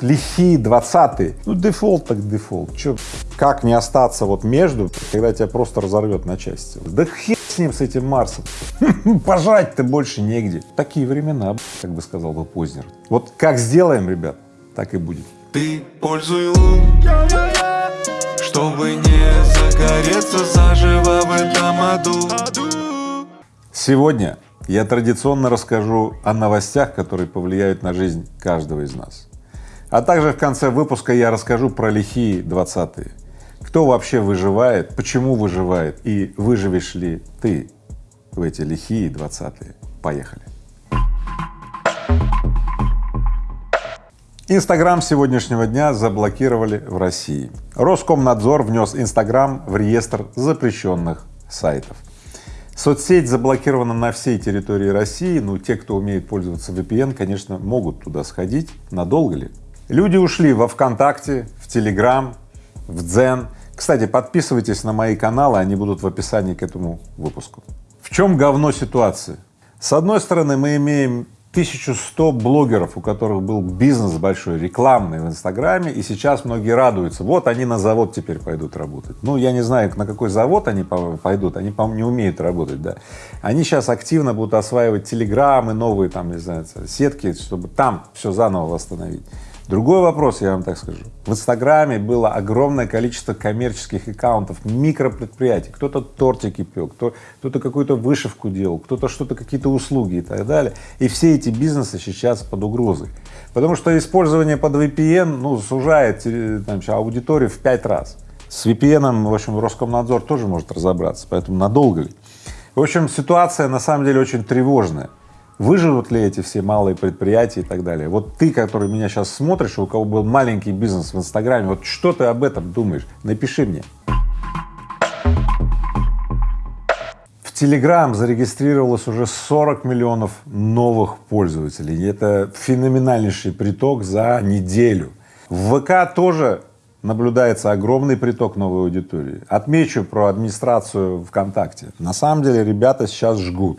лихие двадцатые, ну дефолт так дефолт, чё, как не остаться вот между, когда тебя просто разорвет на части, да хер с ним, с этим Марсом, бежать-то больше негде, такие времена, как бы сказал бы Познер, вот как сделаем, ребят, так и будет. Ты пользуй лун, чтобы не загореться заживо в этом аду. Сегодня я традиционно расскажу о новостях, которые повлияют на жизнь каждого из нас. А также в конце выпуска я расскажу про лихие двадцатые. Кто вообще выживает, почему выживает и выживешь ли ты в эти лихие двадцатые. Поехали. Инстаграм сегодняшнего дня заблокировали в России. Роскомнадзор внес Инстаграм в реестр запрещенных сайтов. Соцсеть заблокирована на всей территории России, ну, те, кто умеет пользоваться VPN, конечно, могут туда сходить. Надолго ли? Люди ушли во ВКонтакте, в Телеграм, в Дзен. Кстати, подписывайтесь на мои каналы, они будут в описании к этому выпуску. В чем говно ситуации? С одной стороны, мы имеем 1100 блогеров, у которых был бизнес большой, рекламный в Инстаграме, и сейчас многие радуются, вот они на завод теперь пойдут работать. Ну, я не знаю, на какой завод они пойдут, они, по-моему, не умеют работать, да. Они сейчас активно будут осваивать телеграммы, новые там, не знаю, сетки, чтобы там все заново восстановить. Другой вопрос, я вам так скажу. В Инстаграме было огромное количество коммерческих аккаунтов, микропредприятий. Кто-то тортики пек, кто, кто-то какую-то вышивку делал, кто-то что-то, какие-то услуги и так далее. И все эти бизнесы сейчас под угрозой. Потому что использование под VPN, ну, сужает э, там, аудиторию в пять раз. С VPN, в общем, Роскомнадзор тоже может разобраться, поэтому надолго ли. В общем, ситуация на самом деле очень тревожная выживут ли эти все малые предприятия и так далее. Вот ты, который меня сейчас смотришь, у кого был маленький бизнес в Инстаграме, вот что ты об этом думаешь? Напиши мне. В Телеграм зарегистрировалось уже 40 миллионов новых пользователей. Это феноменальнейший приток за неделю. В ВК тоже наблюдается огромный приток новой аудитории. Отмечу про администрацию ВКонтакте. На самом деле ребята сейчас жгут.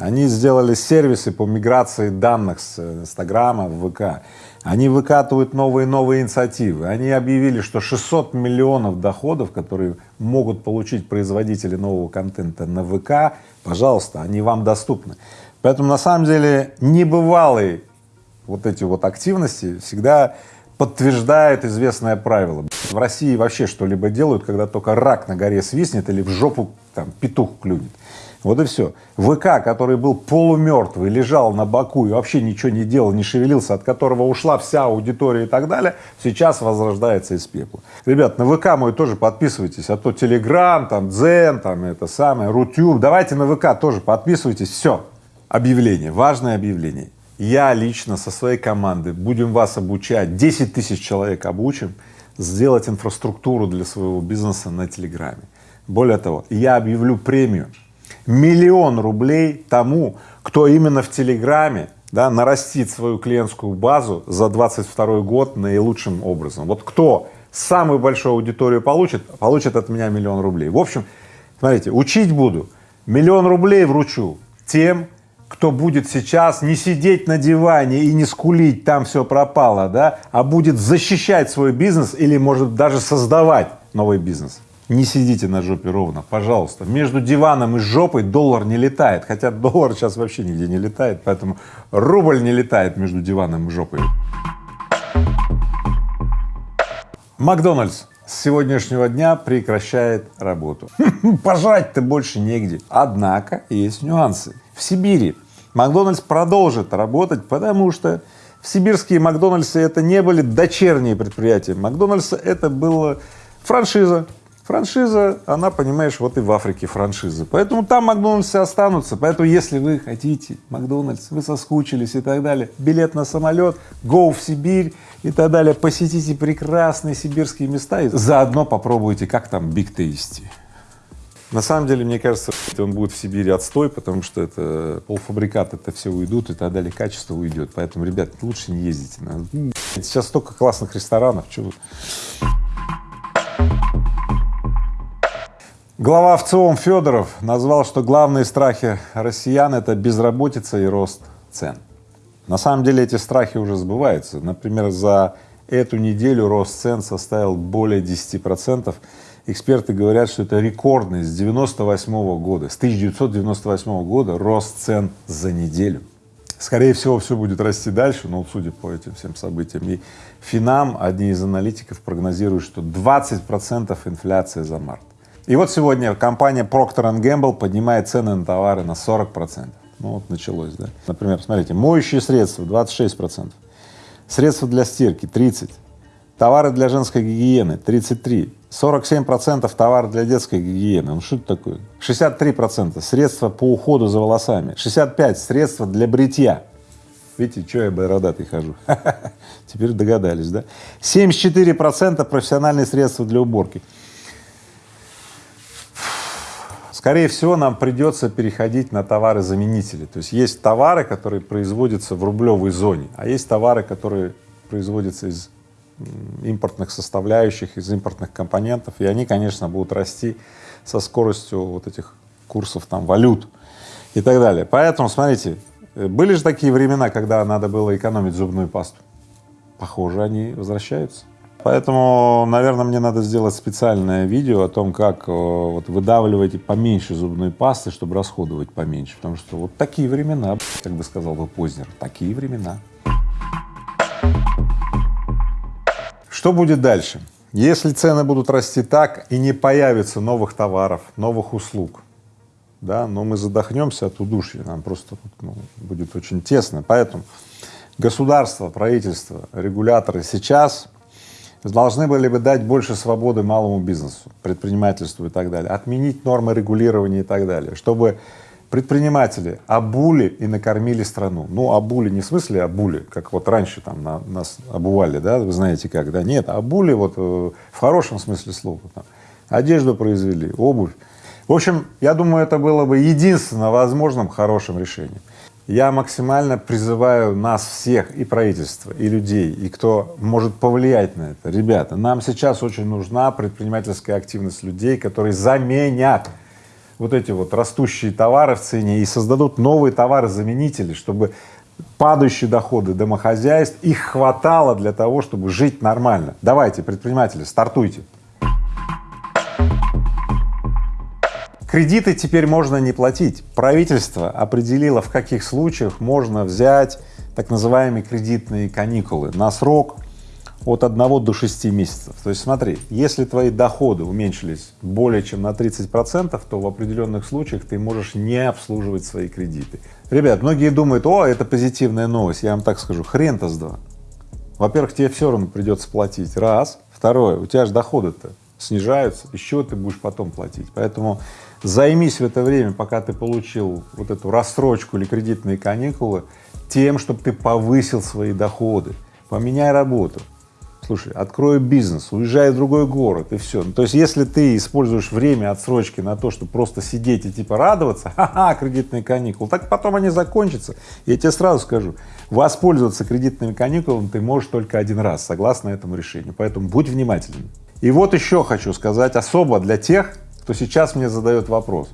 Они сделали сервисы по миграции данных с Инстаграма в ВК. Они выкатывают новые новые инициативы. Они объявили, что 600 миллионов доходов, которые могут получить производители нового контента на ВК, пожалуйста, они вам доступны. Поэтому на самом деле небывалые вот эти вот активности всегда подтверждает известное правило. В России вообще что-либо делают, когда только рак на горе свистнет или в жопу там петух клюнет. Вот и все. ВК, который был полумертвый, лежал на боку и вообще ничего не делал, не шевелился, от которого ушла вся аудитория и так далее, сейчас возрождается из пепла. Ребят, на ВК мой тоже подписывайтесь, а то Телеграм, там, Дзен, там, это самое, Рутюб, давайте на ВК тоже подписывайтесь, все. Объявление, важное объявление. Я лично со своей командой будем вас обучать, 10 тысяч человек обучим, сделать инфраструктуру для своего бизнеса на Телеграме. Более того, я объявлю премию миллион рублей тому, кто именно в Телеграме да, нарастит свою клиентскую базу за 22 год наилучшим образом. Вот кто самую большую аудиторию получит, получит от меня миллион рублей. В общем, смотрите, учить буду, миллион рублей вручу тем, кто будет сейчас не сидеть на диване и не скулить, там все пропало, да, а будет защищать свой бизнес или может даже создавать новый бизнес не сидите на жопе ровно, пожалуйста. Между диваном и жопой доллар не летает, хотя доллар сейчас вообще нигде не летает, поэтому рубль не летает между диваном и жопой. Макдональдс с сегодняшнего дня прекращает работу. Пожать-то больше негде. Однако есть нюансы. В Сибири Макдональдс продолжит работать, потому что в сибирские Макдональдсы это не были дочерние предприятия. Макдональдс это была франшиза, Франшиза, она, понимаешь, вот и в Африке франшиза. Поэтому там Макдональдсы останутся. Поэтому, если вы хотите Макдональдс, вы соскучились и так далее, билет на самолет, go в Сибирь и так далее, посетите прекрасные сибирские места и заодно попробуйте, как там Big Tasty. На самом деле, мне кажется, он будет в Сибири отстой, потому что это полуфабрикаты это все уйдут и так далее, качество уйдет. Поэтому, ребят, лучше не ездите. Сейчас столько классных ресторанов, что Глава ВЦИОМ Федоров назвал, что главные страхи россиян — это безработица и рост цен. На самом деле эти страхи уже сбываются. Например, за эту неделю рост цен составил более 10 процентов. Эксперты говорят, что это рекордный с 98 года, с 1998 года рост цен за неделю. Скорее всего, все будет расти дальше, но судя по этим всем событиям. И Финам, одни из аналитиков прогнозируют, что 20 процентов инфляция за март. И вот сегодня компания Procter Gamble поднимает цены на товары на 40 процентов. Ну вот началось, да. Например, смотрите, моющие средства 26 процентов, средства для стирки 30, товары для женской гигиены 33, 47 процентов товар для детской гигиены, ну что это такое? 63 процента средства по уходу за волосами, 65 средства для бритья. Видите, что я бородатый хожу? Теперь догадались, да? 74 процента профессиональные средства для уборки. Скорее всего, нам придется переходить на товары-заменители. То есть есть товары, которые производятся в рублевой зоне, а есть товары, которые производятся из импортных составляющих, из импортных компонентов, и они, конечно, будут расти со скоростью вот этих курсов там валют и так далее. Поэтому, смотрите, э, были же такие времена, когда надо было экономить зубную пасту. Похоже, они возвращаются. Поэтому, наверное, мне надо сделать специальное видео о том, как э, вот выдавливать поменьше зубной пасты, чтобы расходовать поменьше, потому что вот такие времена, как бы сказал бы Познер, такие времена. Что будет дальше? Если цены будут расти так и не появится новых товаров, новых услуг, да, но мы задохнемся от удушья, нам просто ну, будет очень тесно. Поэтому государство, правительство, регуляторы сейчас должны были бы дать больше свободы малому бизнесу, предпринимательству и так далее, отменить нормы регулирования и так далее, чтобы предприниматели обули и накормили страну. Ну, обули не в смысле обули, как вот раньше там на, нас обували, да, вы знаете как, да, нет, обули вот э, в хорошем смысле слова, там, одежду произвели, обувь. В общем, я думаю, это было бы единственно возможным хорошим решением. Я максимально призываю нас всех, и правительство, и людей, и кто может повлиять на это. Ребята, нам сейчас очень нужна предпринимательская активность людей, которые заменят вот эти вот растущие товары в цене и создадут новые товары-заменители, чтобы падающие доходы домохозяйств, их хватало для того, чтобы жить нормально. Давайте, предприниматели, стартуйте. Кредиты теперь можно не платить. Правительство определило, в каких случаях можно взять так называемые кредитные каникулы на срок от 1 до 6 месяцев. То есть смотри, если твои доходы уменьшились более чем на 30 процентов, то в определенных случаях ты можешь не обслуживать свои кредиты. Ребят, многие думают, о, это позитивная новость, я вам так скажу, хрен-то с два. Во-первых, тебе все равно придется платить, раз. Второе, у тебя же доходы-то снижаются, еще ты будешь потом платить. Поэтому займись в это время, пока ты получил вот эту рассрочку или кредитные каникулы, тем, чтобы ты повысил свои доходы, поменяй работу, слушай, открою бизнес, уезжаю в другой город и все. Ну, то есть, если ты используешь время отсрочки на то, чтобы просто сидеть и типа радоваться, ха-ха, кредитные каникулы, так потом они закончатся. Я тебе сразу скажу, воспользоваться кредитными каникулами ты можешь только один раз, согласно этому решению, поэтому будь внимательным. И вот еще хочу сказать особо для тех, кто сейчас мне задает вопрос,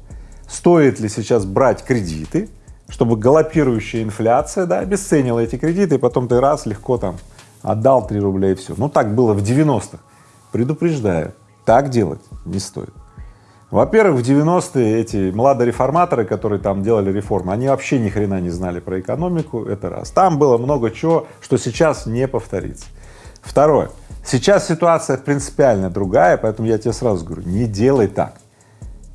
стоит ли сейчас брать кредиты, чтобы галопирующая инфляция, да, обесценила эти кредиты, и потом ты раз легко там отдал 3 рубля и все. Ну так было в 90-х. Предупреждаю, так делать не стоит. Во-первых, в 90-е эти младореформаторы, которые там делали реформы, они вообще ни хрена не знали про экономику, это раз. Там было много чего, что сейчас не повторится. Второе, сейчас ситуация принципиально другая, поэтому я тебе сразу говорю, не делай так,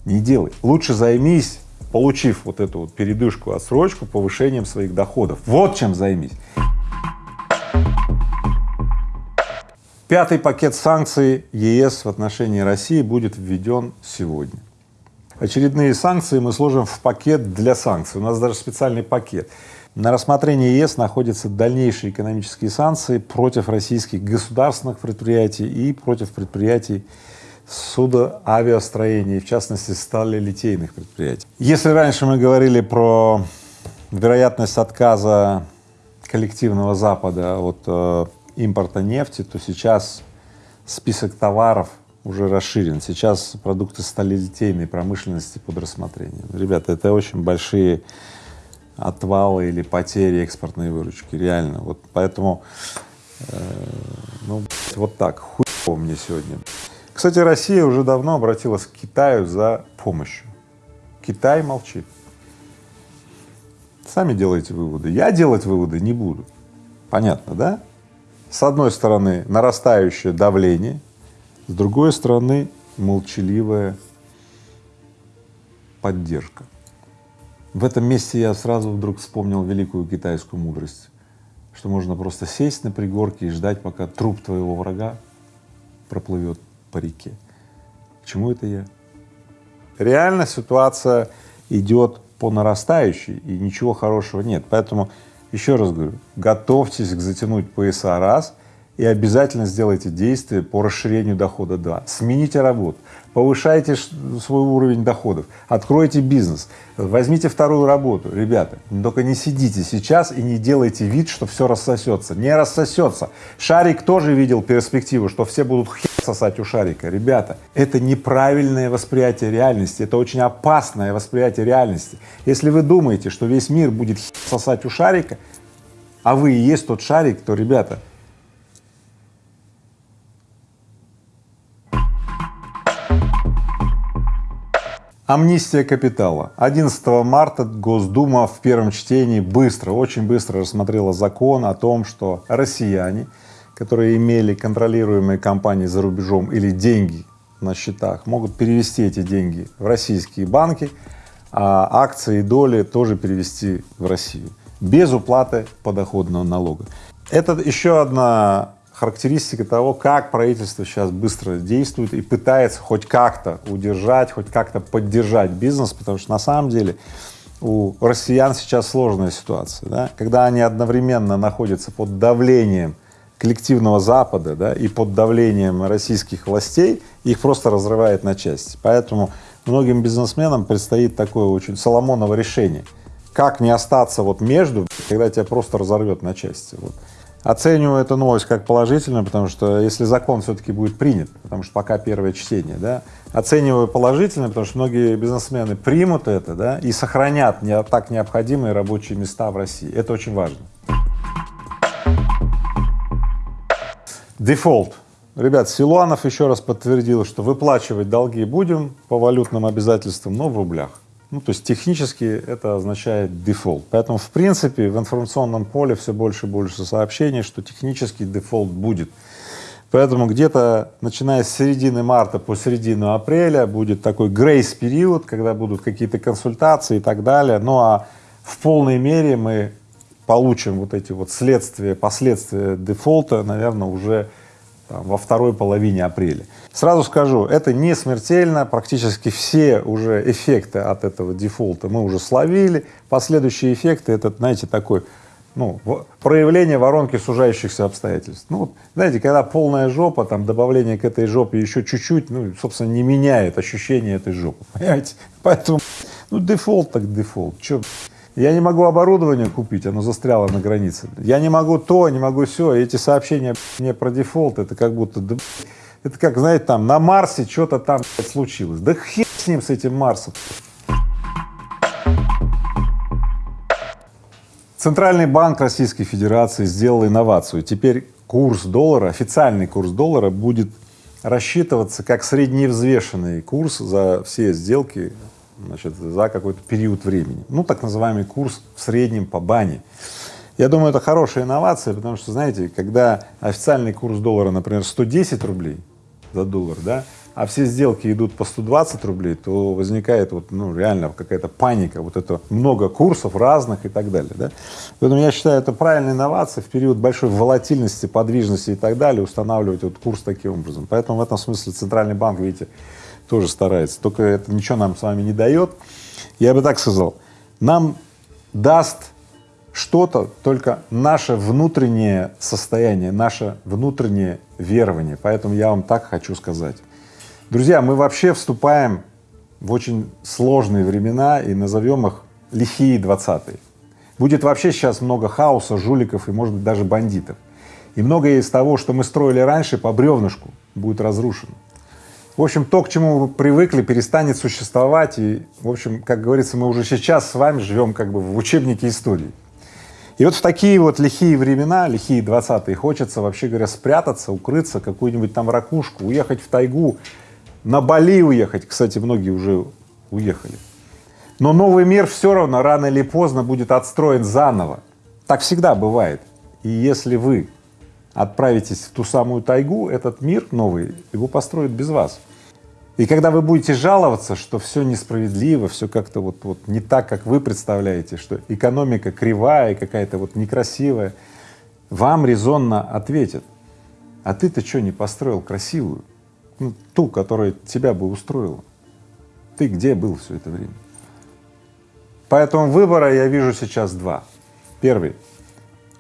не делай. Лучше займись, получив вот эту вот передышку, отсрочку, повышением своих доходов. Вот чем займись. Пятый пакет санкций ЕС в отношении России будет введен сегодня. Очередные санкции мы сложим в пакет для санкций, у нас даже специальный пакет. На рассмотрении ЕС находятся дальнейшие экономические санкции против российских государственных предприятий и против предприятий судоавиастроения, в частности сталелитейных предприятий. Если раньше мы говорили про вероятность отказа коллективного Запада от э, импорта нефти, то сейчас список товаров уже расширен. Сейчас продукты сталелитейной промышленности под рассмотрением. Ребята, это очень большие отвала или потери экспортной выручки, реально. Вот поэтому, э, ну, вот так, хуево мне сегодня. Кстати, Россия уже давно обратилась к Китаю за помощью. Китай молчит. Сами делайте выводы. Я делать выводы не буду. Понятно, да? С одной стороны нарастающее давление, с другой стороны молчаливая поддержка. В этом месте я сразу вдруг вспомнил великую китайскую мудрость, что можно просто сесть на пригорке и ждать, пока труп твоего врага проплывет по реке. К чему это я? Реально ситуация идет по нарастающей, и ничего хорошего нет. Поэтому еще раз говорю, готовьтесь к затянуть пояса раз и обязательно сделайте действия по расширению дохода два. Смените работу, повышайте свой уровень доходов, откройте бизнес, возьмите вторую работу. Ребята, только не сидите сейчас и не делайте вид, что все рассосется. Не рассосется. Шарик тоже видел перспективу, что все будут сосать у шарика. Ребята, это неправильное восприятие реальности, это очень опасное восприятие реальности. Если вы думаете, что весь мир будет сосать у шарика, а вы и есть тот шарик, то, ребята, Амнистия капитала. 11 марта Госдума в первом чтении быстро, очень быстро рассмотрела закон о том, что россияне которые имели контролируемые компании за рубежом или деньги на счетах, могут перевести эти деньги в российские банки, а акции и доли тоже перевести в Россию без уплаты подоходного налога. Это еще одна характеристика того, как правительство сейчас быстро действует и пытается хоть как-то удержать, хоть как-то поддержать бизнес, потому что на самом деле у россиян сейчас сложная ситуация, да? когда они одновременно находятся под давлением коллективного Запада, да, и под давлением российских властей их просто разрывает на части. Поэтому многим бизнесменам предстоит такое очень Соломоново решение. Как не остаться вот между, когда тебя просто разорвет на части. Вот. Оцениваю эту новость как положительную, потому что если закон все-таки будет принят, потому что пока первое чтение, да, оцениваю положительно, потому что многие бизнесмены примут это, да, и сохранят не, так необходимые рабочие места в России. Это очень важно. Дефолт. Ребят, Силуанов еще раз подтвердил, что выплачивать долги будем по валютным обязательствам, но в рублях. Ну, то есть технически это означает дефолт. Поэтому, в принципе, в информационном поле все больше и больше сообщений, что технический дефолт будет. Поэтому где-то начиная с середины марта по середину апреля будет такой грейс-период, когда будут какие-то консультации и так далее. Ну а в полной мере мы получим вот эти вот следствия, последствия дефолта, наверное, уже там, во второй половине апреля. Сразу скажу, это не смертельно, практически все уже эффекты от этого дефолта мы уже словили, последующие эффекты — это, знаете, такой, ну, проявление воронки сужающихся обстоятельств. Ну, знаете, когда полная жопа, там, добавление к этой жопе еще чуть-чуть, ну, собственно, не меняет ощущение этой жопы, понимаете? Поэтому, ну, дефолт так дефолт, что я не могу оборудование купить, оно застряло на границе. Я не могу то, не могу все. Эти сообщения мне про дефолт, это как будто, да, это как, знаете, там на Марсе что-то там случилось. Да хер с ним, с этим Марсом. Центральный банк Российской Федерации сделал инновацию. Теперь курс доллара, официальный курс доллара будет рассчитываться как средневзвешенный курс за все сделки значит, за какой-то период времени. Ну, так называемый курс в среднем по бане. Я думаю, это хорошая инновация, потому что, знаете, когда официальный курс доллара, например, 110 рублей за доллар, да, а все сделки идут по 120 рублей, то возникает вот, ну, реально какая-то паника, вот это много курсов разных и так далее, да. Поэтому я считаю, это правильная инновация в период большой волатильности, подвижности и так далее, устанавливать вот курс таким образом. Поэтому в этом смысле Центральный банк, видите, тоже старается, только это ничего нам с вами не дает. Я бы так сказал, нам даст что-то только наше внутреннее состояние, наше внутреннее верование. Поэтому я вам так хочу сказать. Друзья, мы вообще вступаем в очень сложные времена и назовем их лихие двадцатые. Будет вообще сейчас много хаоса, жуликов и, может быть, даже бандитов. И многое из того, что мы строили раньше по бревнышку, будет разрушено. В общем, то, к чему вы привыкли, перестанет существовать. И, в общем, как говорится, мы уже сейчас с вами живем как бы в учебнике истории. И вот в такие вот лихие времена, лихие двадцатые, хочется, вообще говоря, спрятаться, укрыться, какую-нибудь там ракушку, уехать в тайгу, на Бали уехать. Кстати, многие уже уехали. Но новый мир все равно рано или поздно будет отстроен заново. Так всегда бывает. И если вы отправитесь в ту самую тайгу, этот мир новый, его построят без вас. И когда вы будете жаловаться, что все несправедливо, все как-то вот, вот не так, как вы представляете, что экономика кривая, какая-то вот некрасивая, вам резонно ответят, а ты-то что не построил красивую, ну, ту, которая тебя бы устроила? Ты где был все это время? Поэтому выбора я вижу сейчас два. Первый —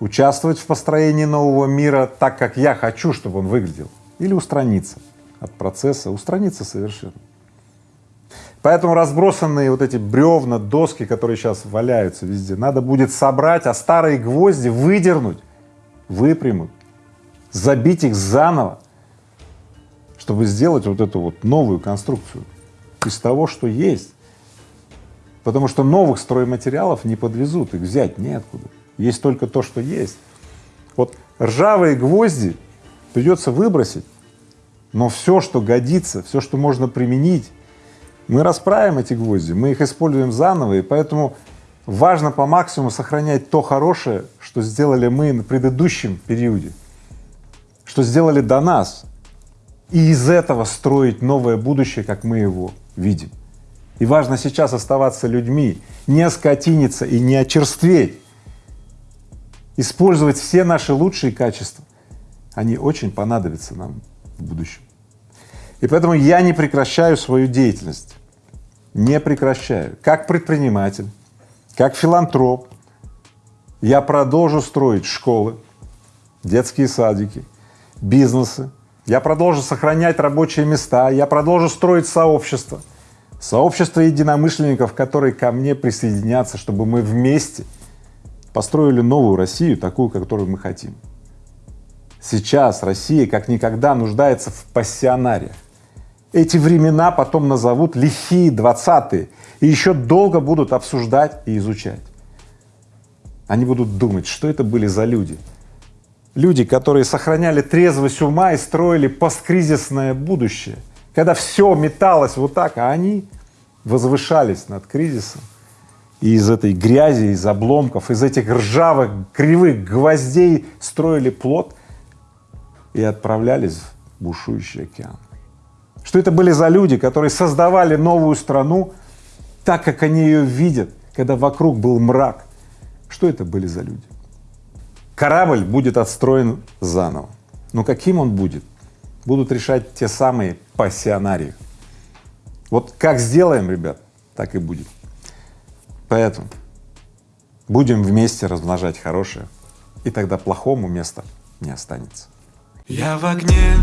участвовать в построении нового мира так, как я хочу, чтобы он выглядел, или устраниться от процесса, устраниться совершенно. Поэтому разбросанные вот эти бревна, доски, которые сейчас валяются везде, надо будет собрать, а старые гвозди выдернуть, выпрямить, забить их заново, чтобы сделать вот эту вот новую конструкцию из того, что есть. Потому что новых стройматериалов не подвезут, их взять неоткуда. Есть только то, что есть. Вот ржавые гвозди придется выбросить, но все, что годится, все, что можно применить, мы расправим эти гвозди, мы их используем заново, и поэтому важно по максимуму сохранять то хорошее, что сделали мы на предыдущем периоде, что сделали до нас, и из этого строить новое будущее, как мы его видим. И важно сейчас оставаться людьми, не оскотиниться и не очерстветь, использовать все наши лучшие качества. Они очень понадобятся нам в будущем. И поэтому я не прекращаю свою деятельность, не прекращаю. Как предприниматель, как филантроп я продолжу строить школы, детские садики, бизнесы, я продолжу сохранять рабочие места, я продолжу строить сообщество, сообщество единомышленников, которые ко мне присоединятся, чтобы мы вместе построили новую Россию, такую, которую мы хотим. Сейчас Россия как никогда нуждается в пассионариях. Эти времена потом назовут лихие двадцатые и еще долго будут обсуждать и изучать. Они будут думать, что это были за люди. Люди, которые сохраняли трезвость ума и строили посткризисное будущее — когда все металось вот так, а они возвышались над кризисом, и из этой грязи, из обломков, из этих ржавых, кривых гвоздей строили плод и отправлялись в бушующий океан. Что это были за люди, которые создавали новую страну так, как они ее видят, когда вокруг был мрак? Что это были за люди? Корабль будет отстроен заново. Но каким он будет? Будут решать те самые пассионарию. Вот как сделаем, ребят, так и будет. Поэтому будем вместе размножать хорошее, и тогда плохому места не останется. Я в огне,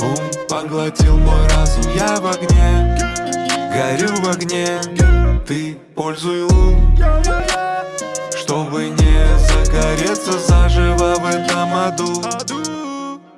ум поглотил мой разум, я в огне, горю в огне, ты пользуй лун, чтобы не загореться заживо в этом аду.